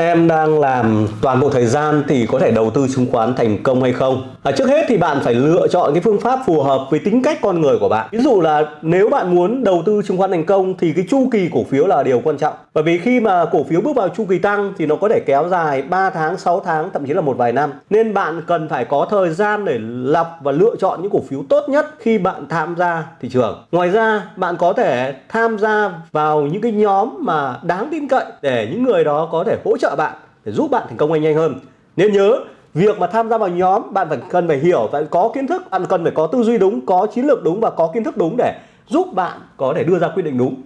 Em đang làm toàn bộ thời gian thì có thể đầu tư chứng khoán thành công hay không? À, trước hết thì bạn phải lựa chọn cái phương pháp phù hợp với tính cách con người của bạn. Ví dụ là nếu bạn muốn đầu tư chứng khoán thành công thì cái chu kỳ cổ phiếu là điều quan trọng. Bởi vì khi mà cổ phiếu bước vào chu kỳ tăng thì nó có thể kéo dài 3 tháng, 6 tháng, thậm chí là một vài năm. Nên bạn cần phải có thời gian để lọc và lựa chọn những cổ phiếu tốt nhất khi bạn tham gia thị trường. Ngoài ra, bạn có thể tham gia vào những cái nhóm mà đáng tin cậy để những người đó có thể hỗ trợ trợ bạn để giúp bạn thành công nhanh hơn. Nên nhớ, việc mà tham gia vào nhóm, bạn phải cần phải hiểu và có kiến thức, bạn cần phải có tư duy đúng, có chiến lược đúng và có kiến thức đúng để giúp bạn có thể đưa ra quyết định đúng.